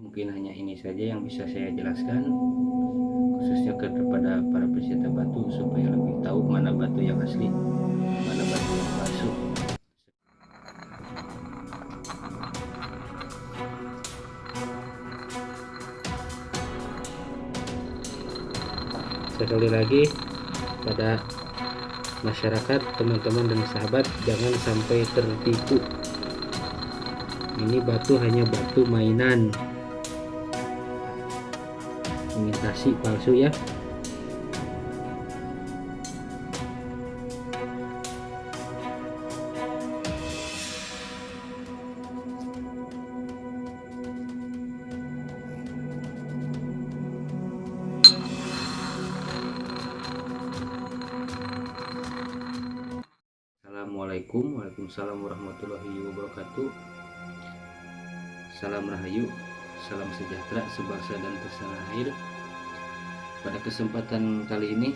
mungkin hanya ini saja yang bisa saya jelaskan khususnya kepada para pecinta batu supaya lebih tahu mana batu yang asli mana batu yang palsu. Sekali lagi pada masyarakat teman-teman dan sahabat jangan sampai tertipu. Ini batu hanya batu mainan imitasi palsu ya. Assalamualaikum warahmatullahi wabarakatuh. Salam Rahayu Salam sejahtera sebangsa dan pesanah air Pada kesempatan kali ini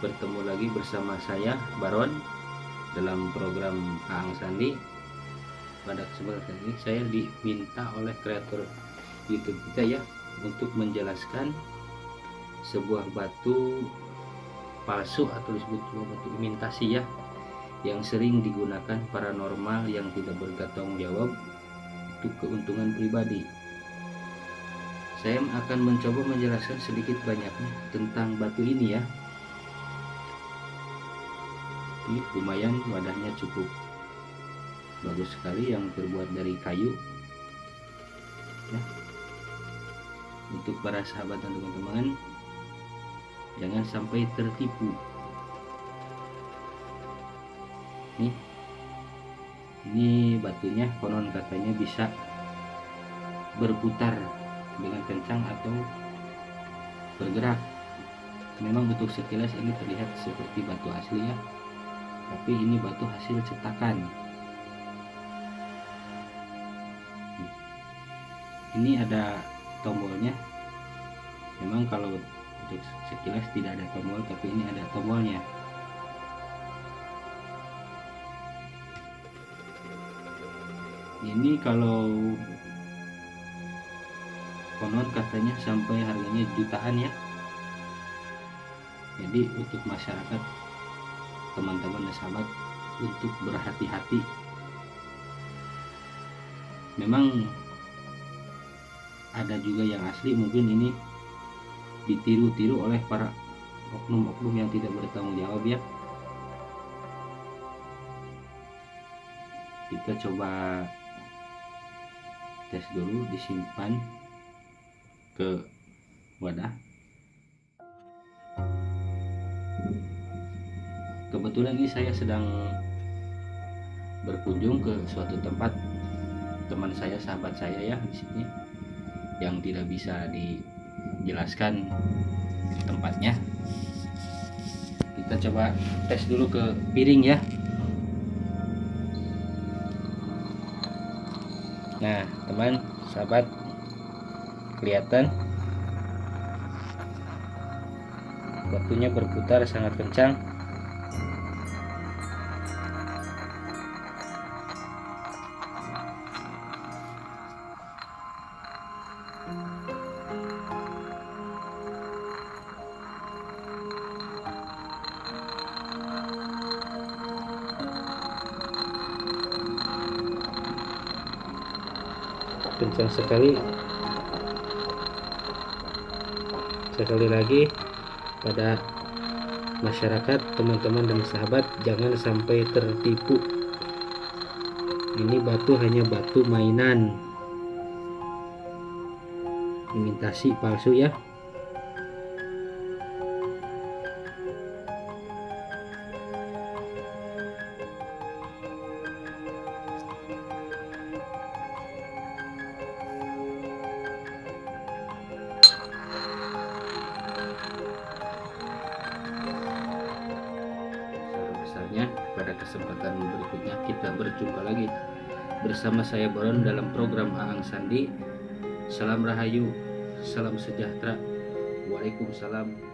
Bertemu lagi bersama saya Baron Dalam program Aang Sandi Pada kesempatan kali ini saya diminta oleh kreator Youtube kita ya Untuk menjelaskan Sebuah batu palsu atau disebut batu imitasi ya yang sering digunakan paranormal yang tidak bertanggung jawab untuk keuntungan pribadi. Saya akan mencoba menjelaskan sedikit banyaknya tentang batu ini ya. Ini lumayan wadahnya cukup bagus sekali yang terbuat dari kayu. Ya. Untuk para sahabat dan teman-teman, jangan sampai tertipu nih ini batunya konon katanya bisa berputar dengan kencang atau bergerak. Memang untuk sekilas ini terlihat seperti batu asli ya tapi ini batu hasil cetakan. Ini ada tombolnya. Memang kalau untuk sekilas tidak ada tombol tapi ini ada tombolnya. Ini kalau konon katanya sampai harganya jutaan ya. Jadi untuk masyarakat teman-teman dan sahabat untuk berhati-hati. Memang ada juga yang asli mungkin ini ditiru-tiru oleh para oknum-oknum yang tidak bertanggung jawab ya. Kita coba tes dulu disimpan ke wadah. Kebetulan ini saya sedang berkunjung ke suatu tempat. Teman saya sahabat saya ya di sini yang tidak bisa dijelaskan tempatnya. Kita coba tes dulu ke piring ya. Nah teman sahabat kelihatan. Waktunya berputar sangat kencang. Kencang sekali sekali lagi pada masyarakat teman-teman dan sahabat jangan sampai tertipu. Ini batu hanya batu mainan. Imitasi palsu ya kesempatan berikutnya kita berjumpa lagi bersama saya Baron dalam program Aang Sandi. Salam rahayu salam sejahtera. Waalaikumsalam